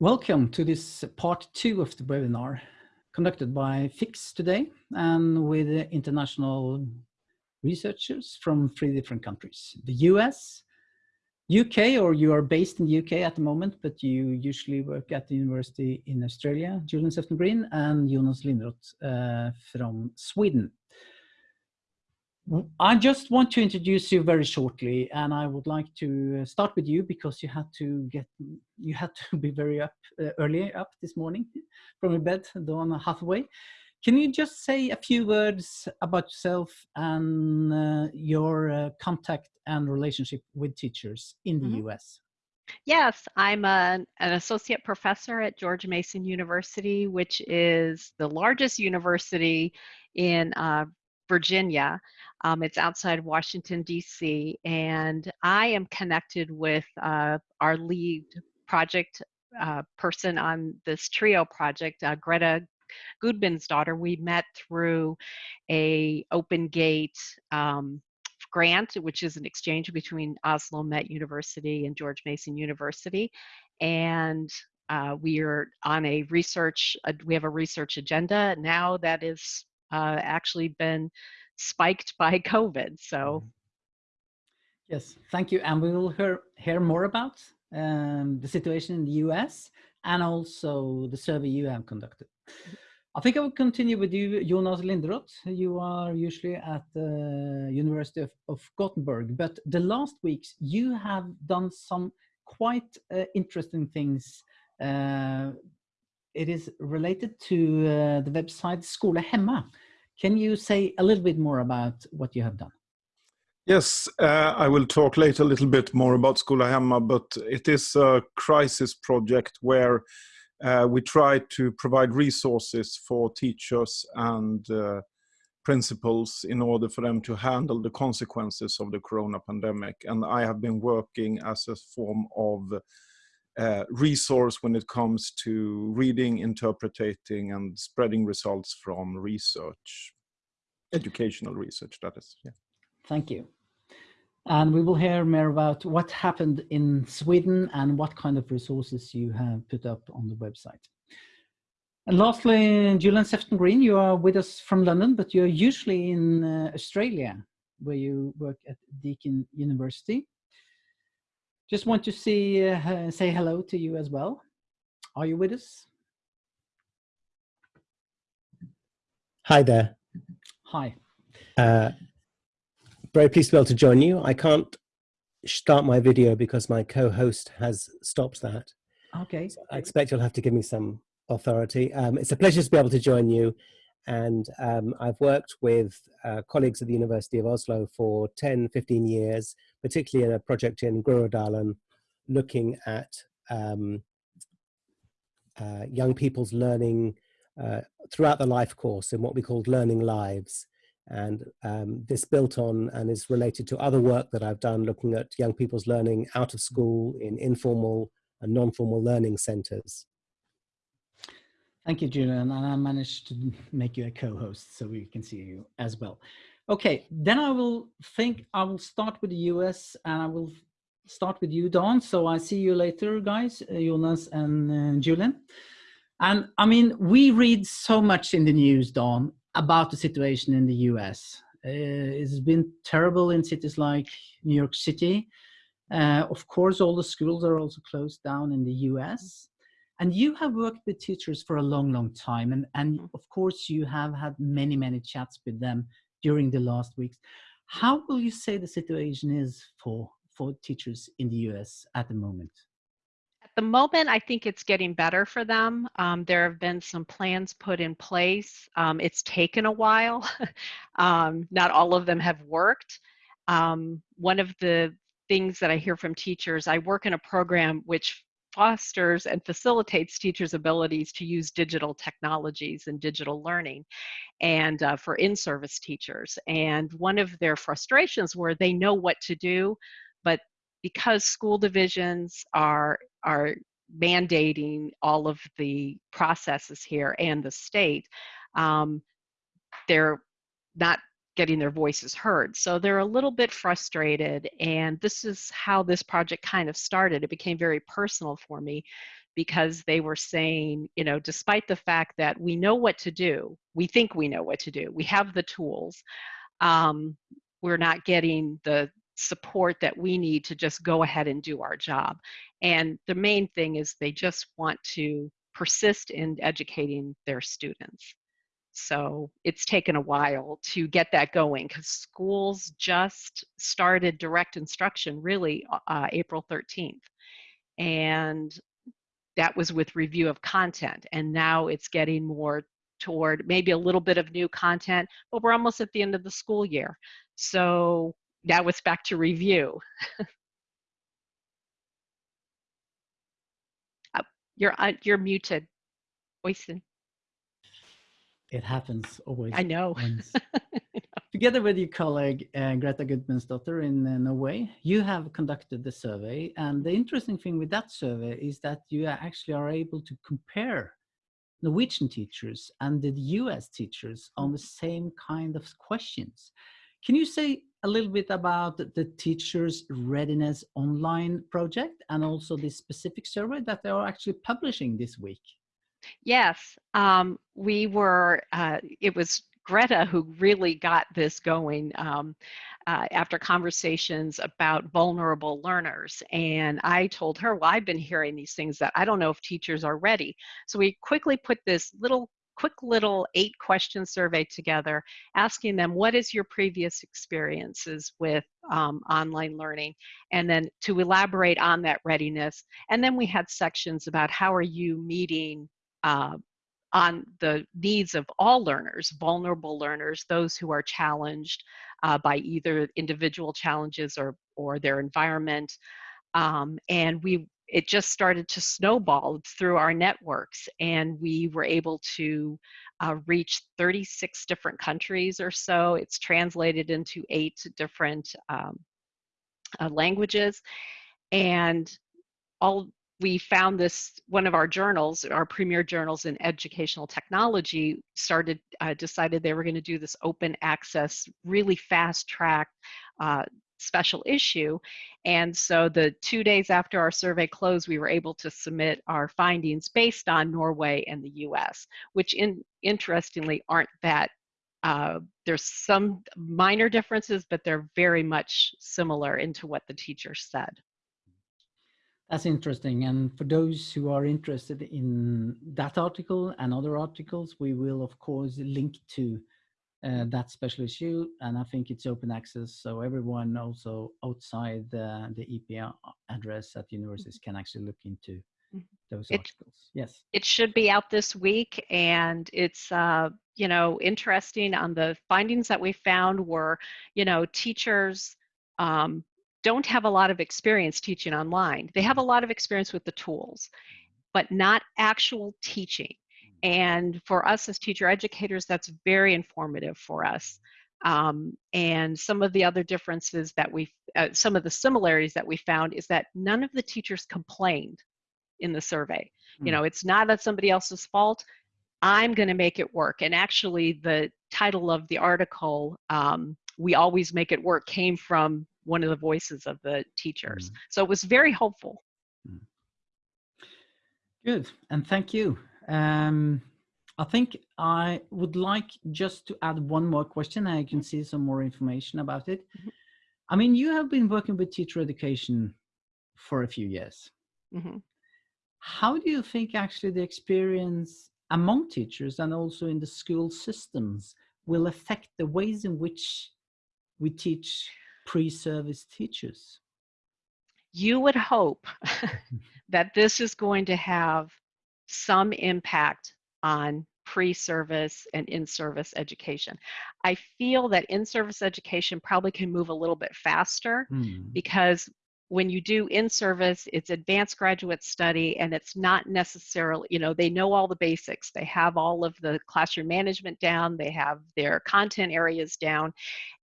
Welcome to this part two of the webinar conducted by FIKS today and with international researchers from three different countries. The US, UK, or you are based in the UK at the moment, but you usually work at the university in Australia, Julian Sefton Green and Jonas Linderoth uh, from Sweden. I just want to introduce you very shortly, and I would like to start with you because you had to get you had to be very up uh, early up this morning from your bed, dawn halfway. Can you just say a few words about yourself and uh, your uh, contact and relationship with teachers in the mm -hmm. US? Yes, I'm a, an associate professor at George Mason University, which is the largest university in uh, Virginia. Um, it's outside Washington, D.C., and I am connected with uh, our lead project uh, person on this TRIO project, uh, Greta Gudmundsdottir. daughter. We met through a Open Gate um, grant, which is an exchange between Oslo Met University and George Mason University. And uh, we are on a research, uh, we have a research agenda now that is uh, actually been spiked by COVID. So. Mm-hmm. Yes, thank you. And we will hear, hear more about um, the situation in the US and also the survey you have conducted. I think I will continue with you, Jonas Linderoth. You are usually at the University of, of Gothenburg, but the last weeks you have done some quite uh, interesting things. Uh, it is related to uh, the website Skola Hemma. Can you say a little bit more about what you have done? Yes, uh, I will talk later a little bit more about Skola Hemma, but it is a crisis project where uh, we try to provide resources for teachers and uh, principals in order for them to handle the consequences of the corona pandemic. And I have been working as a form of uh, resource when it comes to reading, interpreting, and spreading results from research, educational research, that is. Yeah. Thank you. And we will hear more about what happened in Sweden and what kind of resources you have put up on the website. And lastly, Julian Sefton Green, you are with us from London, but you're usually in uh, Australia, where you work at Deakin University. Just want to see, uh, say hello to you as well. Are you with us? Hi there. Hi. Uh, very pleased to be able to join you. I can't start my video because my co-host has stopped that. Okay. So I expect you'll have to give me some authority. Um, it's a pleasure to be able to join you. And um, I've worked with uh, colleagues at the University of Oslo for 10, 15 years, particularly in a project in Groruddalen, looking at um, uh, young people's learning uh, throughout the life course in what we called learning lives. And um, this built on and is related to other work that I've done looking at young people's learning out of school in informal and non-formal learning centers. Thank you, Julian. And I managed to make you a co-host so we can see you as well. Okay, then I will think I will start with the US and I will start with you, Dawn. So I see you later, guys, uh, Jonas and uh, Julian. And I mean, we read so much in the news, Dawn, about the situation in the US. Uh, it's been terrible in cities like New York City. Uh, of course, all the schools are also closed down in the US. And you have worked with teachers for a long, long time. And, and mm-hmm. of course, you have had many, many chats with them during the last weeks. How will you say the situation is for, for teachers in the US at the moment? At the moment, I think it's getting better for them. Um, there have been some plans put in place. Um, it's taken a while. um, not all of them have worked. Um, one of the things that I hear from teachers, I work in a program which fosters and facilitates teachers' abilities to use digital technologies and digital learning and uh, for in-service teachers. And one of their frustrations were they know what to do, but because school divisions are, are mandating all of the processes here and the state, um, they're not getting their voices heard. So they're a little bit frustrated. And this is how this project kind of started. It became very personal for me because they were saying, you know, despite the fact that we know what to do, we think we know what to do, we have the tools, um, we're not getting the support that we need to just go ahead and do our job. And the main thing is they just want to persist in educating their students. So it's taken a while to get that going because schools just started direct instruction really uh, April 13th. And that was with review of content. And now it's getting more toward maybe a little bit of new content, but we're almost at the end of the school year. So now it's back to review. oh, you're, uh, you're muted, Øystein. It happens always. I know. Together with your colleague uh, Greta daughter in uh, Norway, you have conducted the survey. And the interesting thing with that survey is that you actually are able to compare Norwegian teachers and the US teachers on the same kind of questions. Can you say a little bit about the teachers readiness online project and also this specific survey that they are actually publishing this week? Yes, um, we were, uh, it was Greta who really got this going um, uh, after conversations about vulnerable learners. And I told her, well, I've been hearing these things that I don't know if teachers are ready. So we quickly put this little quick little eight question survey together asking them what is your previous experiences with um, online learning and then to elaborate on that readiness and then we had sections about how are you meeting uh, on the needs of all learners, vulnerable learners, those who are challenged uh, by either individual challenges or, or their environment. Um, and we it just started to snowball through our networks and we were able to uh, reach 36 different countries or so. It's translated into eight different um, uh, languages and all we found this one of our journals our premier journals in educational technology started uh, decided they were going to do this open access really fast track uh, special issue. And so the two days after our survey closed we were able to submit our findings based on norway and the us which in interestingly aren't that uh, there's some minor differences but they're very much similar into what the teacher said that's interesting. And for those who are interested in that article and other articles, we will of course link to uh, that special issue. And I think it's open access. So everyone also outside the, the EPA address at universities can actually look into mm-hmm. those it, articles. Yes. It should be out this week. And it's, uh, you know, interesting on the findings that we found were, you know, teachers um, don't have a lot of experience teaching online. They have a lot of experience with the tools, but not actual teaching. And for us as teacher educators, that's very informative for us. Um, and some of the other differences that we, uh, some of the similarities that we found is that none of the teachers complained in the survey. Mm. You know, it's not that somebody else's fault. I'm going to make it work. And actually, the title of the article, um, "We Always Make It Work," came from one of the voices of the teachers. Mm. So it was very hopeful. Mm. Good, and thank you. Um, I think I would like just to add one more question. I can see some more information about it. Mm -hmm. I mean, you have been working with teacher education for a few years. Mm -hmm. How do you think actually the experience among teachers and also in the school systems will affect the ways in which we teach pre-service teachers? You would hope that this is going to have some impact on pre-service and in-service education. I feel that in-service education probably can move a little bit faster mm. because when you do in service, it's advanced graduate study and it's not necessarily, you know, they know all the basics. They have all of the classroom management down, they have their content areas down,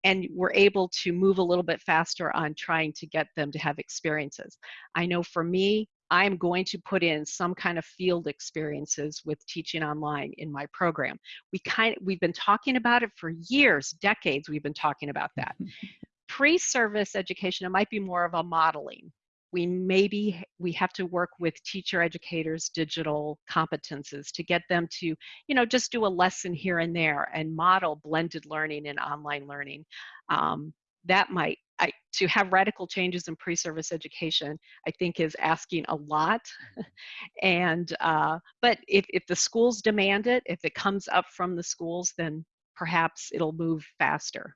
and we're able to move a little bit faster on trying to get them to have experiences. I know for me, I'm going to put in some kind of field experiences with teaching online in my program. We kind of, we've been talking about it for years, decades we've been talking about that. Pre-service education, it might be more of a modeling. We maybe, we have to work with teacher educators' digital competences to get them to, you know, just do a lesson here and there and model blended learning and online learning. Um, that might I, to have radical changes in pre-service education, I think is asking a lot. and, uh, but if, if the schools demand it, if it comes up from the schools, then perhaps it'll move faster.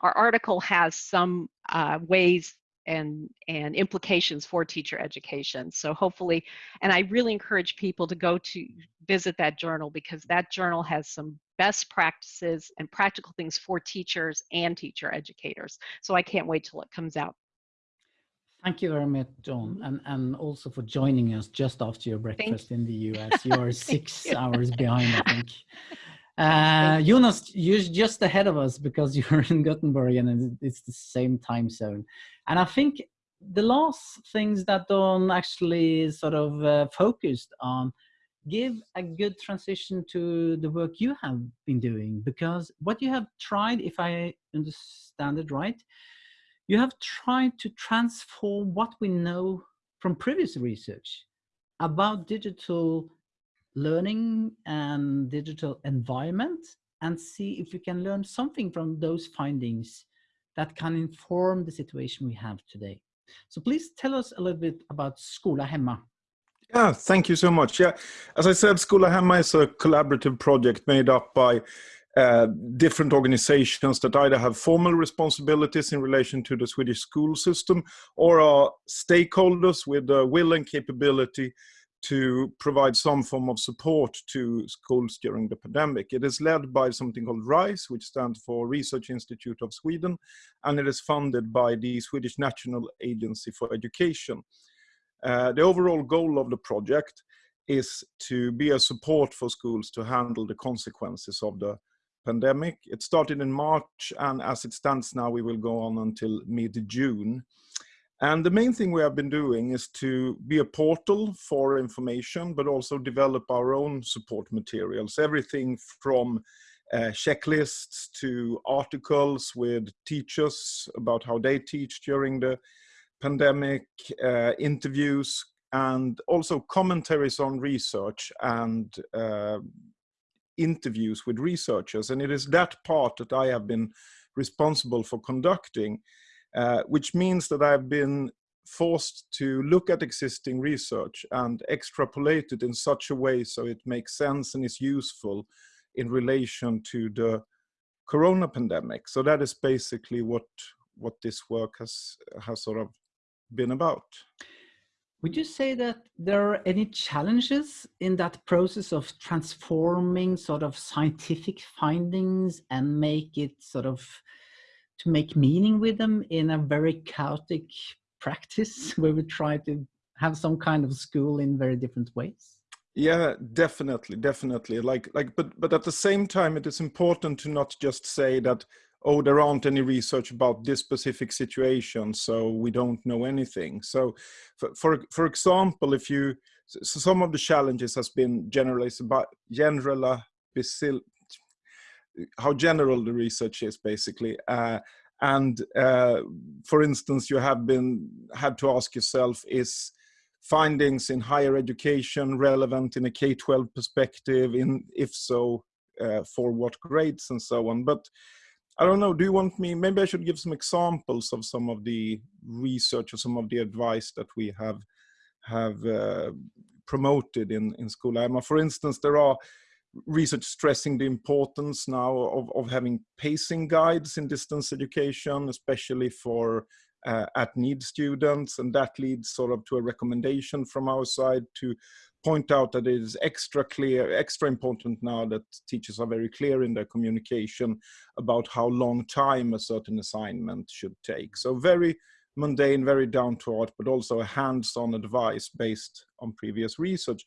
Our article has some uh, ways and, and implications for teacher education. So hopefully, and I really encourage people to go to visit that journal because that journal has some best practices and practical things for teachers and teacher educators. So I can't wait till it comes out. Thank you very much, John, and, and also for joining us just after your breakfast in the US. You are six you. hours behind, I think. Uh, Jonas, you're just ahead of us because you're in Gothenburg and it's the same time zone. And I think the last things that Dawn actually sort of uh, focused on give a good transition to the work you have been doing because what you have tried, if I understand it right, you have tried to transform what we know from previous research about digital learning and digital environment and see if we can learn something from those findings that can inform the situation we have today. So please tell us a little bit about Skola Hemma. Yeah, thank you so much. Yeah, as I said, Skola Hemma is a collaborative project made up by uh, different organizations that either have formal responsibilities in relation to the Swedish school system or are stakeholders with the will and capability to provide some form of support to schools during the pandemic. It is led by something called RISE, which stands for Research Institute of Sweden, and it is funded by the Swedish National Agency for Education. Uh, the overall goal of the project is to be a support for schools to handle the consequences of the pandemic. It started in March, and as it stands now, we will go on until mid-June. And the main thing we have been doing is to be a portal for information, but also develop our own support materials. Everything from uh, checklists to articles with teachers about how they teach during the pandemic, uh, interviews, and also commentaries on research and uh, interviews with researchers. And it is that part that I have been responsible for conducting. Uh, which means that I've been forced to look at existing research and extrapolate it in such a way so it makes sense and is useful in relation to the corona pandemic. So that is basically what what this work has has sort of been about. Would you say that there are any challenges in that process of transforming sort of scientific findings and make it sort of to make meaning with them in a very chaotic practice where we try to have some kind of school in very different ways? Yeah definitely definitely. Like like but but at the same time it is important to not just say that oh there aren't any research about this specific situation so we don't know anything. So for for, for example if you so some of the challenges has been generalized about general how general the research is basically. Uh, and uh, for instance, you have been had to ask yourself, is findings in higher education relevant in a K-12 perspective? In if so, uh, for what grades and so on. But I don't know. Do you want me? Maybe I should give some examples of some of the research or some of the advice that we have have uh, promoted in in Skola For instance, there are research stressing the importance now of, of having pacing guides in distance education, especially for uh, at need students. And that leads sort of to a recommendation from our side to point out that it is extra clear, extra important now that teachers are very clear in their communication about how long time a certain assignment should take. So very mundane, very down to earth, but also a hands-on advice based on previous research.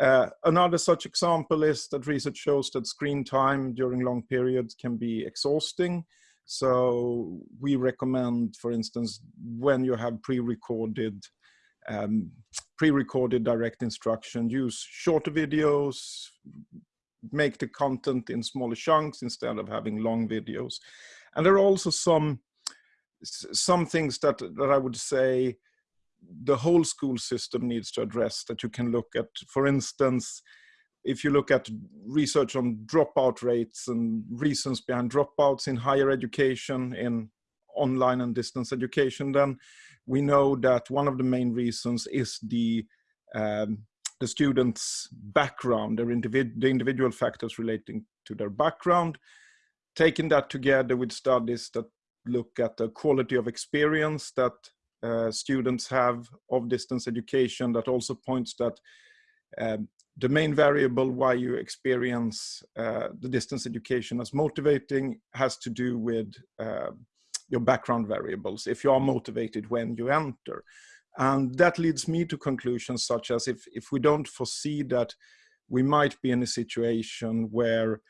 Uh, another such example is that research shows that screen time during long periods can be exhausting. So we recommend, for instance, when you have pre-recorded um, pre-recorded direct instruction, use shorter videos, make the content in smaller chunks instead of having long videos. And there are also some some things that that I would say the whole school system needs to address that you can look at. For instance, if you look at research on dropout rates and reasons behind dropouts in higher education, in online and distance education, then we know that one of the main reasons is the um, the students' background, their individ the individual factors relating to their background. Taking that together with studies that look at the quality of experience that uh, students have of distance education, that also points that um, the main variable why you experience uh, the distance education as motivating has to do with uh, your background variables, if you are motivated when you enter. And that leads me to conclusions such as if, if we don't foresee that we might be in a situation where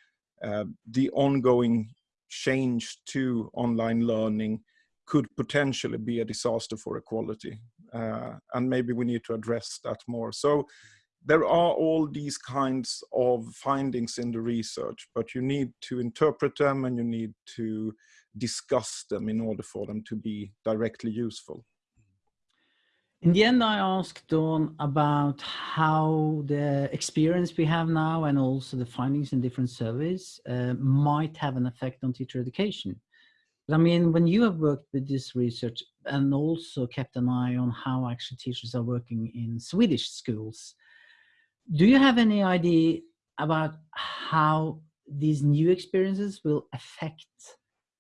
uh, the ongoing change to online learning could potentially be a disaster for equality. Uh, and maybe we need to address that more. So there are all these kinds of findings in the research, but you need to interpret them and you need to discuss them in order for them to be directly useful. In the end, I asked Dawn about how the experience we have now and also the findings in different surveys uh, might have an effect on teacher education. I mean, when you have worked with this research and also kept an eye on how actually teachers are working in Swedish schools, do you have any idea about how these new experiences will affect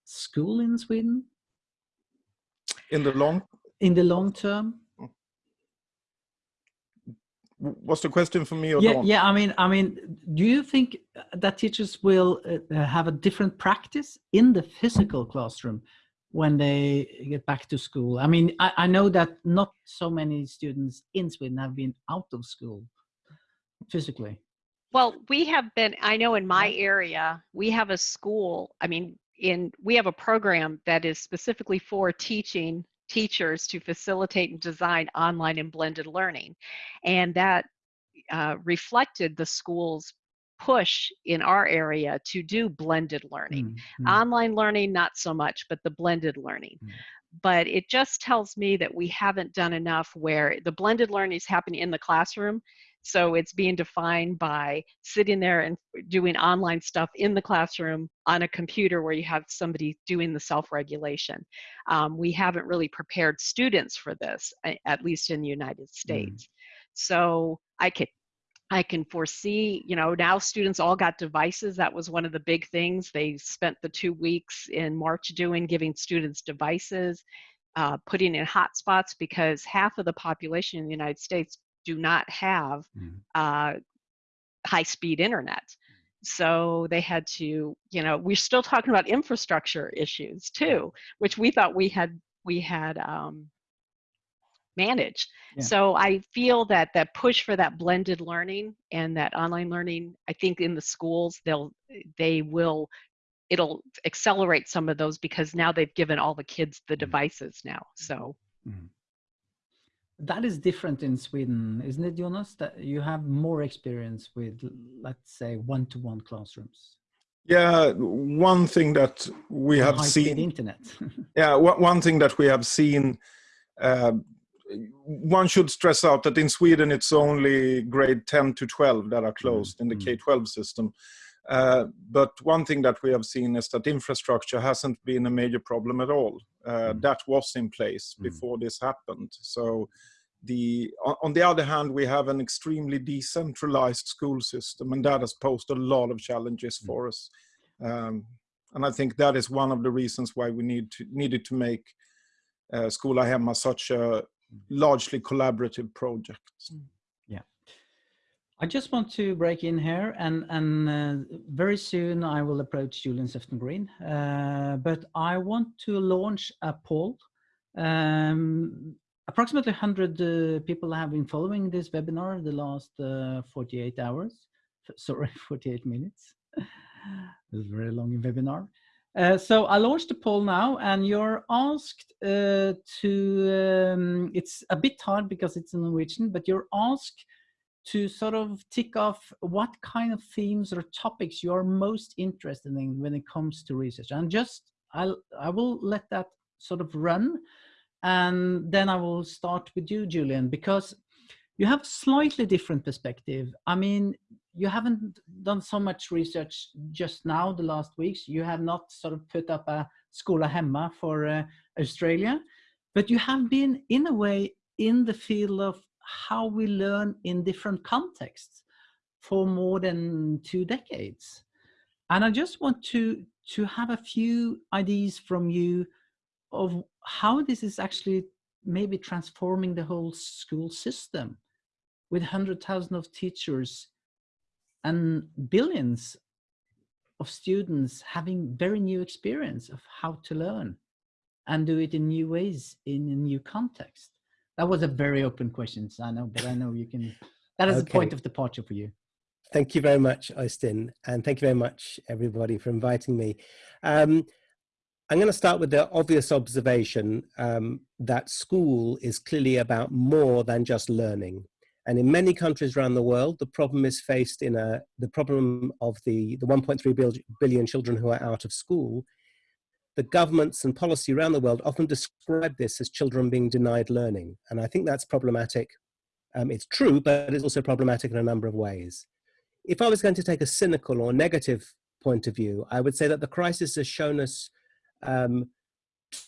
school in Sweden? In the long? In the long term? What's the question for me or yeah, Dawn? yeah. I mean, I mean, do you think that teachers will uh, have a different practice in the physical classroom when they get back to school? I mean, I, I know that not so many students in Sweden have been out of school physically. Well, we have been, I know in my area, we have a school, I mean, in we have a program that is specifically for teaching teachers to facilitate and design online and blended learning. And that uh, reflected the school's push in our area to do blended learning. Mm, mm, Online learning, not so much, but the blended learning. Mm. But it just tells me that we haven't done enough where the blended learning is happening in the classroom. So it's being defined by sitting there and doing online stuff in the classroom on a computer where you have somebody doing the self-regulation. Um, we haven't really prepared students for this, at least in the United States. So I can I can foresee, you know, now students all got devices. That was one of the big things. They spent the two weeks in March doing, giving students devices, uh, putting in hotspots because half of the population in the United States do not have Mm. uh, high speed internet. So they had to, you know, we're still talking about infrastructure issues too, which we thought we had we had um, managed. Yeah. So I feel that that push for that blended learning and that online learning, I think in the schools they'll they will it'll accelerate some of those because now they've given all the kids the Mm. devices now. So That is different in Sweden, isn't it, Jonas? That you have more experience with, let's say, one-to-one classrooms. Yeah, one thing that we have seen internet. Yeah, one thing that we have seen, uh, one should stress out that in Sweden it's only grade 10 to 12 that are closed in the mm. K-12 system. Uh, but one thing that we have seen is that infrastructure hasn't been a major problem at all. Uh, Mm. That was in place Mm. before this happened. So the on, on the other hand, we have an extremely decentralized school system, and that has posed a lot of challenges Mm. for us. Um, and I think that is one of the reasons why we need to needed to make uh, Skola Hemma such a largely collaborative project. I just want to break in here, and and uh, very soon I will approach Julian Sefton Green. Uh, but I want to launch a poll. Um, approximately 100 uh, people have been following this webinar the last uh, 48 hours. Sorry, 48 minutes. It was a very long webinar. Uh, so I launched a poll now, and you're asked uh, to. Um, it's a bit hard because it's in Norwegian, but you're asked to sort of tick off what kind of themes or topics you are most interested in when it comes to research. And just I'll I will let that sort of run, and then I will start with you, Julian, because you have a slightly different perspective. I mean, you haven't done so much research just now the last weeks you have not sort of put up a Skola Hemma for uh, Australia but you have been in a way in the field of how we learn in different contexts for more than two decades and I just want to to have a few ideas from you of how this is actually maybe transforming the whole school system with 100,000 of teachers and billions of students having very new experience of how to learn and do it in new ways in a new context. That was a very open question, I know, but I know you can, that is okay. a point of departure for you. Thank you very much, Austin, and thank you very much, everybody, for inviting me. Um, I'm going to start with the obvious observation um, that school is clearly about more than just learning. And in many countries around the world, the problem is faced in a, the problem of the, the 1.3 billion children who are out of school. The governments and policy around the world often describe this as children being denied learning. And I think that's problematic. Um, it's true, but it's also problematic in a number of ways. If I was going to take a cynical or negative point of view, I would say that the crisis has shown us um,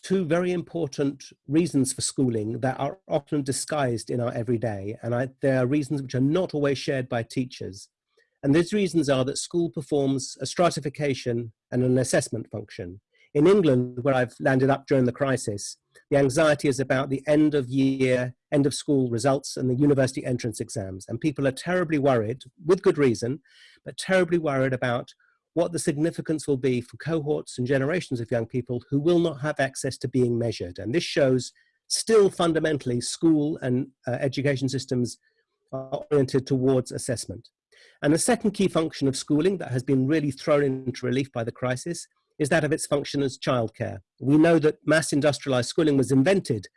two very important reasons for schooling that are often disguised in our everyday. And I, there are reasons which are not always shared by teachers. And these reasons are that school performs a stratification and an assessment function. In England, where I've landed up during the crisis, the anxiety is about the end of year, end of school results and the university entrance exams. And people are terribly worried, with good reason, but terribly worried about what the significance will be for cohorts and generations of young people who will not have access to being measured. And this shows still fundamentally school and uh, education systems are oriented towards assessment. And the second key function of schooling that has been really thrown into relief by the crisis is that of its function as childcare. We know that mass industrialized schooling was invented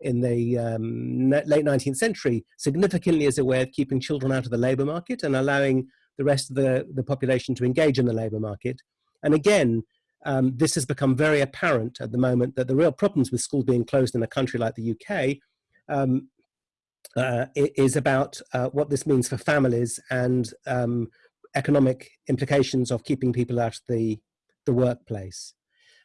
in the um, late 19th century significantly as a way of keeping children out of the labor market and allowing the rest of the, the population to engage in the labour market. And again, um, this has become very apparent at the moment that the real problems with schools being closed in a country like the UK um, uh, is about uh, what this means for families and um, economic implications of keeping people out of the, the workplace.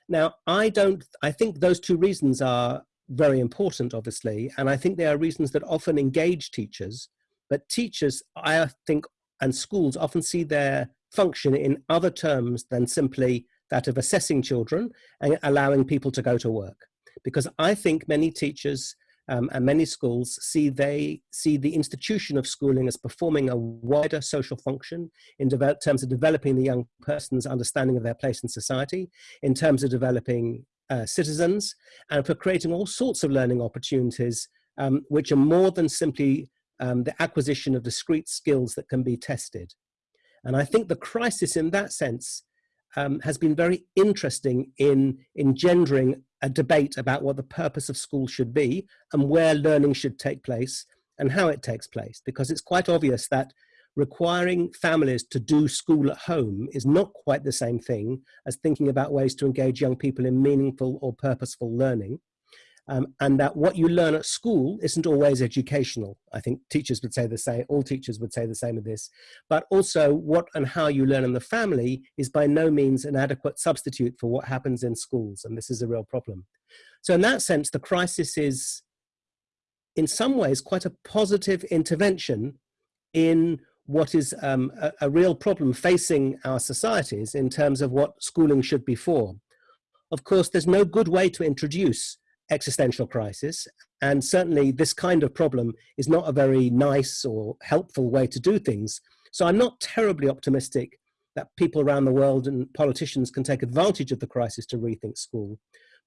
Now, I don't, I think those two reasons are very important, obviously, and I think they are reasons that often engage teachers, but teachers, I think, and schools often see their function in other terms than simply that of assessing children and allowing people to go to work. Because I think many teachers um, and many schools see they see the institution of schooling as performing a wider social function in terms of developing the young person's understanding of their place in society, in terms of developing uh, citizens, and for creating all sorts of learning opportunities um, which are more than simply um, the acquisition of discrete skills that can be tested. And I think the crisis in that sense um, has been very interesting in engendering a debate about what the purpose of school should be and where learning should take place and how it takes place. Because it's quite obvious that requiring families to do school at home is not quite the same thing as thinking about ways to engage young people in meaningful or purposeful learning um, and that what you learn at school isn't always educational. I think teachers would say the same, all teachers would say the same of this, but also what and how you learn in the family is by no means an adequate substitute for what happens in schools, and this is a real problem. So in that sense, the crisis is in some ways quite a positive intervention in what is um, a, a real problem facing our societies in terms of what schooling should be for. Of course, there's no good way to introduce existential crisis. And certainly this kind of problem is not a very nice or helpful way to do things. So I'm not terribly optimistic that people around the world and politicians can take advantage of the crisis to rethink school.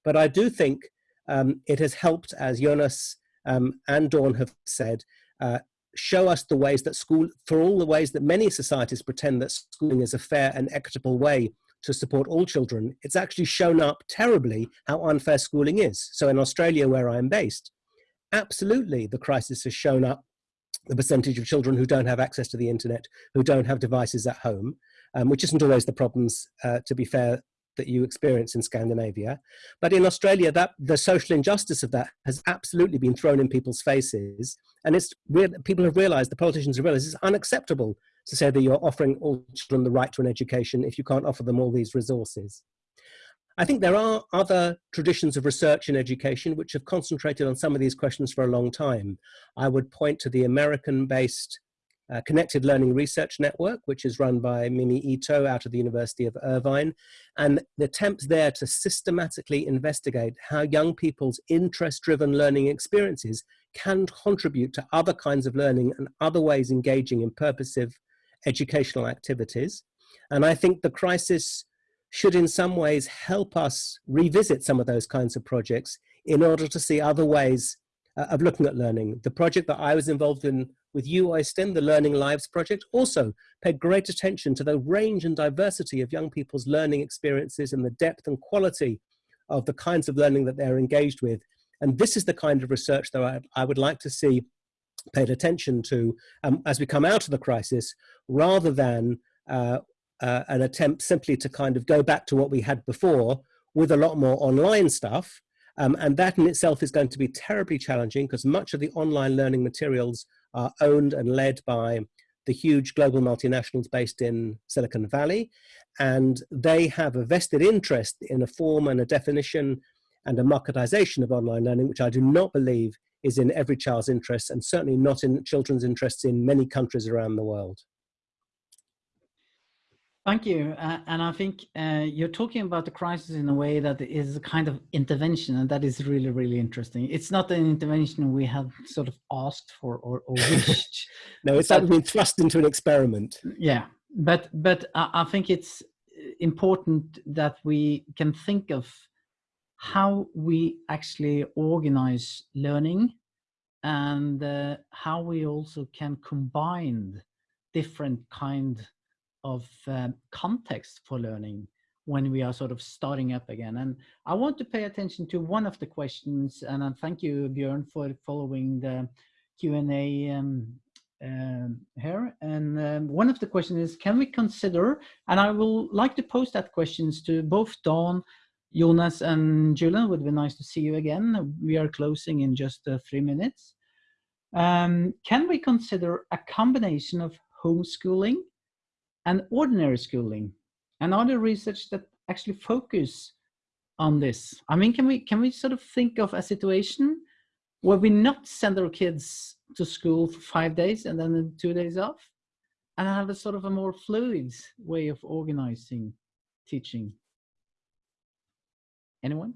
But I do think um, it has helped, as Jonas um, and Dawn have said, uh, show us the ways that school, for all the ways that many societies pretend that schooling is a fair and equitable way to support all children, it's actually shown up terribly how unfair schooling is. So in Australia, where I'm based, absolutely the crisis has shown up the percentage of children who don't have access to the internet, who don't have devices at home, um, which isn't always the problems, uh, to be fair, that you experience in Scandinavia. But in Australia, that the social injustice of that has absolutely been thrown in people's faces. And it's people have realized, the politicians have realized it's unacceptable to say that you're offering all children the right to an education if you can't offer them all these resources. I think there are other traditions of research in education which have concentrated on some of these questions for a long time. I would point to the American-based uh, Connected Learning Research Network, which is run by Mimi Ito out of the University of Irvine, and the attempts there to systematically investigate how young people's interest-driven learning experiences can contribute to other kinds of learning and other ways engaging in purposive educational activities. And I think the crisis should in some ways help us revisit some of those kinds of projects in order to see other ways uh, of looking at learning. The project that I was involved in with Øystein, the Learning Lives project, also paid great attention to the range and diversity of young people's learning experiences and the depth and quality of the kinds of learning that they're engaged with. And this is the kind of research that I, I would like to see paid attention to um, as we come out of the crisis, rather than uh, uh, an attempt simply to kind of go back to what we had before with a lot more online stuff. Um, and that in itself is going to be terribly challenging because much of the online learning materials are owned and led by the huge global multinationals based in Silicon Valley. And they have a vested interest in a form and a definition and a marketization of online learning, which I do not believe is in every child's interest and certainly not in children's interests in many countries around the world. Thank you. Uh, and I think uh, you're talking about the crisis in a way that is a kind of intervention, and that is really, really interesting. It's not an intervention we have sort of asked for or, or wished. no, it's been thrust into an experiment. Yeah, but but I, I think it's important that we can think of how we actually organize learning and uh, how we also can combine different kind of um, context for learning when we are sort of starting up again. And I want to pay attention to one of the questions, and I thank you, Björn, for following the Q&A um, um, here. And um, one of the questions is, can we consider, and I will like to post that questions to both Dawn, Jonas and Julian, would be nice to see you again. We are closing in just uh, three minutes. Um, can we consider a combination of homeschooling and ordinary schooling and other research that actually focus on this. I mean, can we can we sort of think of a situation where we not send our kids to school for five days and then two days off and have a sort of a more fluid way of organizing teaching? Anyone?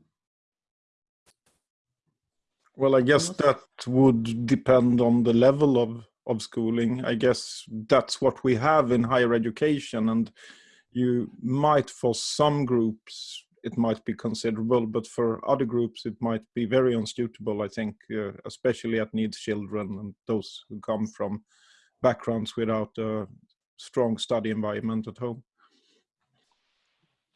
Well, I guess that would depend on the level of of schooling. I guess that's what we have in higher education and you might for some groups it might be considerable but for other groups it might be very unsuitable I think uh, especially at needs children and those who come from backgrounds without a strong study environment at home.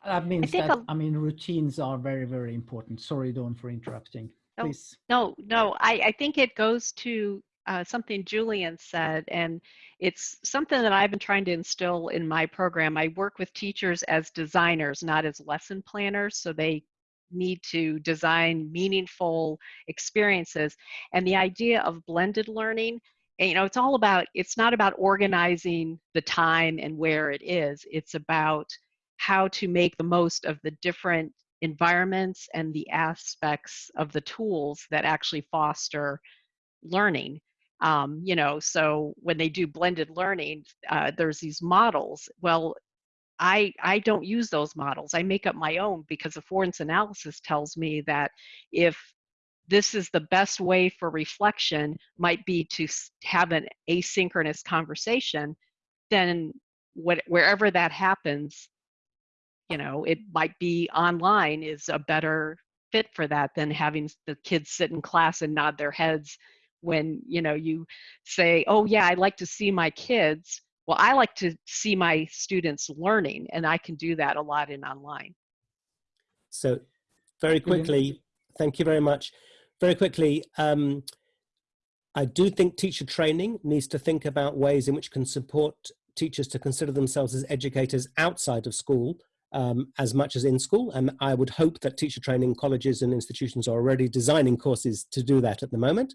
That means I that, I mean, routines are very, very important. Sorry, Dawn, for interrupting. Please. No, no, I, I think it goes to uh, something Julian said, and it's something that I've been trying to instill in my program. I work with teachers as designers, not as lesson planners, so they need to design meaningful experiences. And the idea of blended learning, and, you know, it's all about, it's not about organizing the time and where it is, it's about how to make the most of the different environments and the aspects of the tools that actually foster learning um, you know so when they do blended learning uh, there's these models well I, I don't use those models. I make up my own because the affordance analysis tells me that if this is the best way for reflection might be to have an asynchronous conversation, then what, wherever that happens, you know, it might be online is a better fit for that than having the kids sit in class and nod their heads when you know you say oh yeah i'd like to see my kids well, I like to see my students learning, and I can do that a lot in online. So very quickly, thank you very much. Very quickly, um, I do think teacher training needs to think about ways in which can support teachers to consider themselves as educators outside of school um, as much as in school. And I would hope that teacher training colleges and institutions are already designing courses to do that at the moment.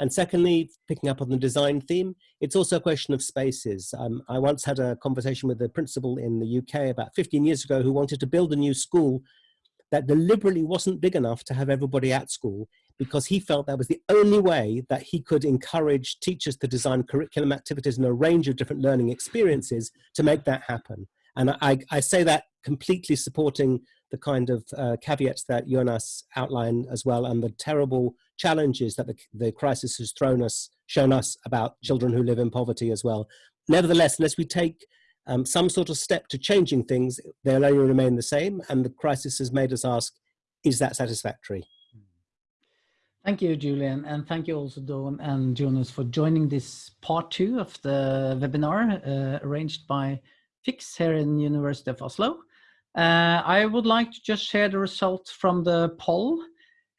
And secondly, picking up on the design theme, it's also a question of spaces. Um, I once had a conversation with a principal in the UK about 15 years ago who wanted to build a new school that deliberately wasn't big enough to have everybody at school because he felt that was the only way that he could encourage teachers to design curriculum activities and a range of different learning experiences to make that happen. And I, I say that completely supporting the kind of uh, caveats that Jonas outlined as well and the terrible challenges that the, the crisis has thrown us, shown us about children who live in poverty as well. Nevertheless, unless we take um, some sort of step to changing things, they'll only remain the same. And the crisis has made us ask, is that satisfactory? Thank you, Julian, and thank you also, Dawn and Jonas, for joining this part two of the webinar uh, arranged by FIKS here in University of Oslo. Uh, I would like to just share the results from the poll.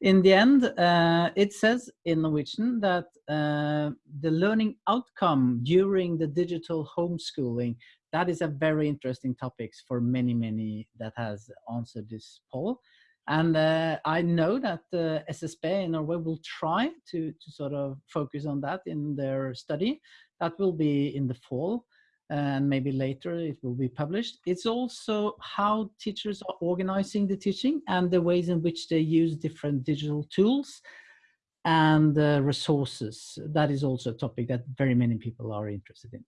In the end, uh, it says in Norwegian that uh, the learning outcome during the digital homeschooling, that is a very interesting topic for many, many that has answered this poll. And uh, I know that uh, SSB in Norway will try to, to sort of focus on that in their study. That will be in the fall and maybe later it will be published. It's also how teachers are organizing the teaching and the ways in which they use different digital tools and uh, resources. That is also a topic that very many people are interested in.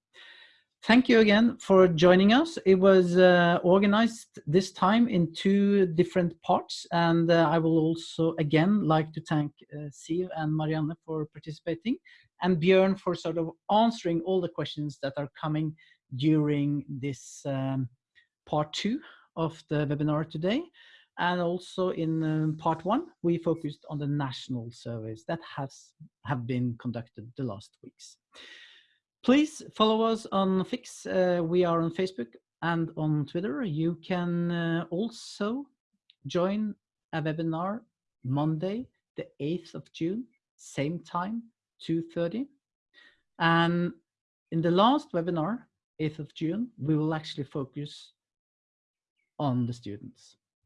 Thank you again for joining us. It was uh, organized this time in two different parts and uh, I will also again like to thank uh, Siv and Marianne for participating and Björn for sort of answering all the questions that are coming during this um, part two of the webinar today. And also in um, part one, we focused on the national surveys that has have been conducted the last weeks. Please follow us on FIKS. Uh, we are on Facebook and on Twitter. You can uh, also join a webinar Monday, the 8th of June, same time, 2.30. And in the last webinar, 8th of June, we will actually focus on the students.